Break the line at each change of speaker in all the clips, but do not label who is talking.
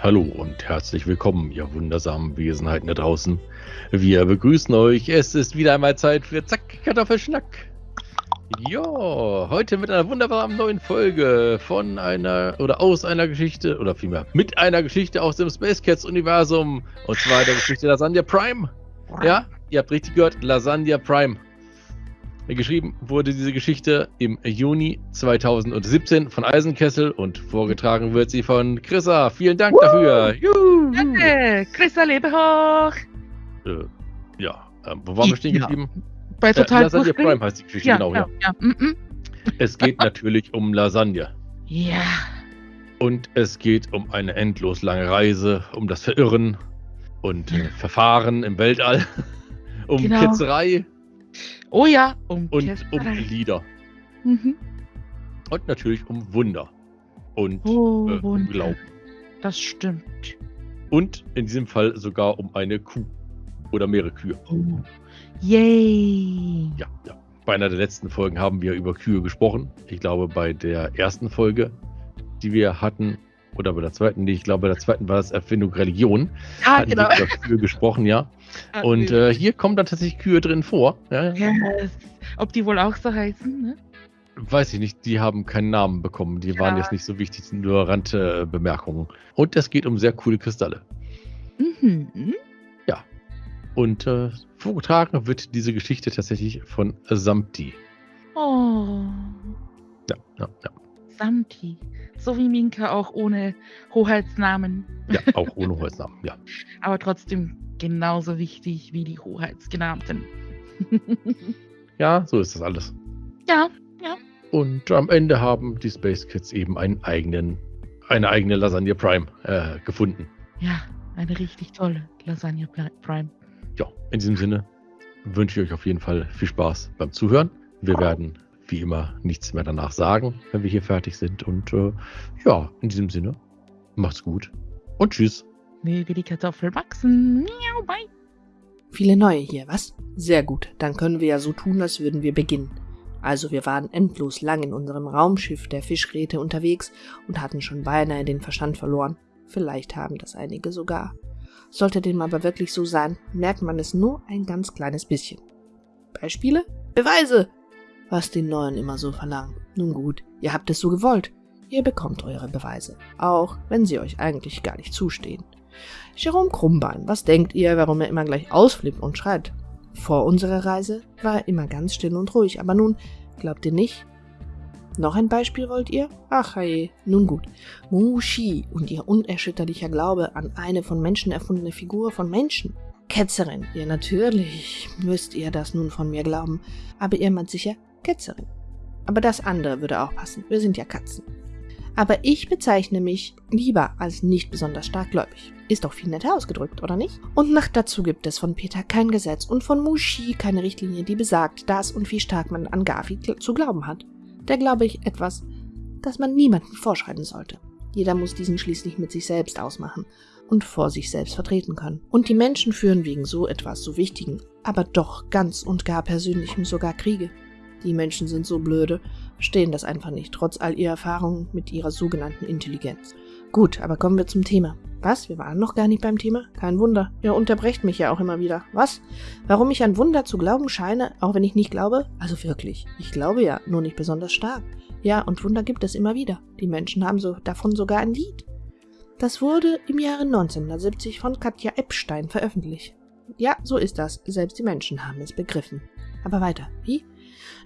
Hallo und herzlich willkommen, ihr wundersamen Wesenheiten da draußen. Wir begrüßen euch. Es ist wieder einmal Zeit für Zack Kartoffelschnack. Ja, heute mit einer wunderbaren neuen Folge von einer oder aus einer Geschichte oder vielmehr mit einer Geschichte aus dem Space Cats Universum und zwar der Geschichte Lasagna Prime. Ja, ihr habt richtig gehört, Lasagna Prime. Geschrieben wurde diese Geschichte im Juni 2017 von Eisenkessel und vorgetragen wird sie von Chrissa. Vielen Dank dafür.
Juhu. Danke, Chrissa, lebe hoch.
Äh, ja, äh, wo waren wir stehen ja. geblieben?
Bei total
äh, Lasagne Prime heißt die Geschichte,
ja,
genau, ja.
ja. Mm -mm.
Es geht natürlich um Lasagne.
Ja.
Und es geht um eine endlos lange Reise, um das Verirren und äh, Verfahren im Weltall, um
Genau.
Ketzerei
Oh ja, um
und um. Lieder.
Mhm.
Und natürlich um Wunder. Und
Oh,
äh, um
Wunder.
Glauben.
Das stimmt.
Und in diesem Fall sogar um eine Kuh. Oder mehrere Kühe.
Oh. Yay.
Ja, ja. Bei einer der letzten Folgen haben wir über Kühe gesprochen. Ich glaube, bei der ersten Folge, die wir hatten, oder bei der zweiten, nee, ich glaube, bei der zweiten war das Erfindung Religion.
Ja,
hatten
genau.
Kühe gesprochen, ja. Und äh, hier kommen dann tatsächlich Kühe drin vor. Ja,
yes. Ob die wohl auch so heißen, ne?
Weiß ich nicht, die haben keinen Namen bekommen. Die waren
Ja.
jetzt nicht so wichtig, sind nur Randbemerkungen. Und es geht um sehr coole Kristalle.
Mhm.
Und äh, vorgetragen wird diese Geschichte tatsächlich von Samti.
Oh.
Ja, ja, ja.
Samti. So wie Minka auch ohne Hoheitsnamen.
Ja, auch ohne Holznamen, ja.
Aber trotzdem genauso wichtig wie die Hoheitsgenannten.
Ja, so ist das alles.
ja,
Und am Ende haben die Space Kids eben einen eigenen, eine eigene Lasagne Prime äh, gefunden.
ja, eine richtig tolle Lasagne Pri- Prime.
Ja, in diesem Sinne wünsche ich euch auf jeden Fall viel Spaß beim Zuhören. Wir werden wie immer nichts mehr danach sagen, wenn wir hier fertig sind. Und äh, ja, in diesem Sinne, macht's gut und tschüss.
Möge die Kartoffel wachsen. Miau, bye.
Viele neue hier, was? Sehr gut, dann können wir ja so tun, als würden wir beginnen. Also wir waren endlos lang in unserem Raumschiff der Fischgräte unterwegs und hatten schon beinahe den Verstand verloren. Vielleicht haben das einige sogar. Sollte dem aber wirklich so sein, merkt man es nur ein ganz kleines bisschen. Beispiele? Beweise! Was die Neuen immer so verlangen. Nun gut, ihr habt es so gewollt. Ihr bekommt eure Beweise, auch wenn sie euch eigentlich gar nicht zustehen. Jerome Krummbein, was denkt ihr, warum er immer gleich ausflippt und schreit? Vor unserer Reise war er immer ganz still und ruhig, aber nun, glaubt ihr nicht? Noch ein Beispiel wollt ihr? Ach je, nun gut. Mushi und ihr unerschütterlicher Glaube an eine von Menschen erfundene Figur von Menschen. Ketzerin, ja natürlich müsst ihr das nun von mir glauben, aber ihr meint sicher Ketzerin. Aber das andere würde auch passen, wir sind ja Katzen. Aber ich bezeichne mich lieber als nicht besonders starkgläubig. Ist doch viel netter ausgedrückt, oder nicht? Und nach dazu gibt es von Peter kein Gesetz und von Mushi keine Richtlinie, die besagt, dass und wie stark man an gl- zu glauben hat. Da glaube ich etwas, das man niemandem vorschreiben sollte. Jeder muss diesen schließlich mit sich selbst ausmachen und vor sich selbst vertreten können. Und die Menschen führen wegen so etwas so Wichtigen, aber doch ganz und gar Persönlichem sogar Kriege. Die Menschen sind so blöde, verstehen das einfach nicht, trotz all ihrer Erfahrungen mit ihrer sogenannten Intelligenz. Gut, aber kommen wir zum Thema. Was? Wir waren noch gar nicht beim Thema? Kein Wunder. Ihr unterbrecht mich ja auch immer wieder. Was? Warum ich an Wunder zu glauben scheine, auch wenn ich nicht glaube? Also wirklich. Ich glaube ja, nur nicht besonders stark. Ja, und Wunder gibt es immer wieder. Die Menschen haben so davon sogar ein Lied. Das wurde im Jahre 1970 von Katja Epstein veröffentlicht. Ja, so ist das. Selbst die Menschen haben es begriffen. Aber weiter. Wie?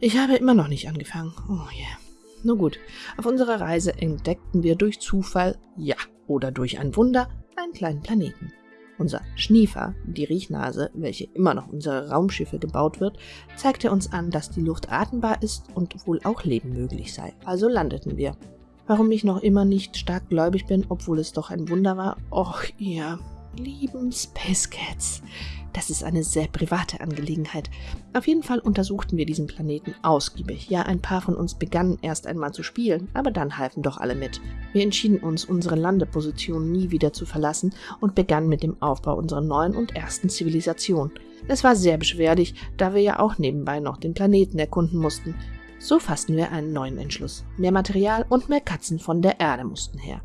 Ich habe immer noch nicht angefangen. Oh yeah. Nun gut, auf unserer Reise entdeckten wir durch Zufall, ja, oder durch ein Wunder, einen kleinen Planeten. Unser Schniefer, die Riechnase, welche immer noch unsere Raumschiffe gebaut wird, zeigte uns an, dass die Luft atembar ist und wohl auch Leben möglich sei. Also landeten wir. Warum ich noch immer nicht stark gläubig bin, obwohl es doch ein Wunder war? Och, ihr lieben Space Cats. Das ist eine sehr private Angelegenheit. Auf jeden Fall untersuchten wir diesen Planeten ausgiebig. Ja, ein paar von uns begannen erst einmal zu spielen, aber dann halfen doch alle mit. Wir entschieden uns, unsere Landeposition nie wieder zu verlassen und begannen mit dem Aufbau unserer neuen und ersten Zivilisation. Es war sehr beschwerlich, da wir ja auch nebenbei noch den Planeten erkunden mussten. So fassten wir einen neuen Entschluss. Mehr Material und mehr Katzen von der Erde mussten her.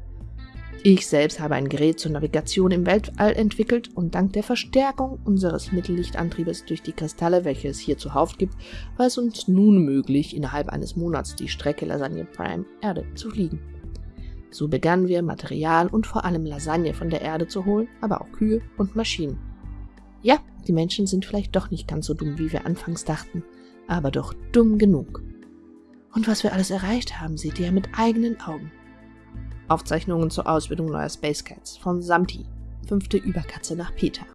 Ich selbst habe ein Gerät zur Navigation im Weltall entwickelt und dank der Verstärkung unseres Mittellichtantriebes durch die Kristalle, welche es hier zuhauf gibt, war es uns nun möglich, innerhalb eines Monats die Strecke Lasagne Prime Erde zu fliegen. So begannen wir, Material und vor allem Lasagne von der Erde zu holen, aber auch Kühe und Maschinen. Ja, die Menschen sind vielleicht doch nicht ganz so dumm, wie wir anfangs dachten, aber doch dumm genug. Und was wir alles erreicht haben, seht ihr mit eigenen Augen. Aufzeichnungen zur Ausbildung neuer Space Cats von Samti, fünfte Überkatze nach Peter.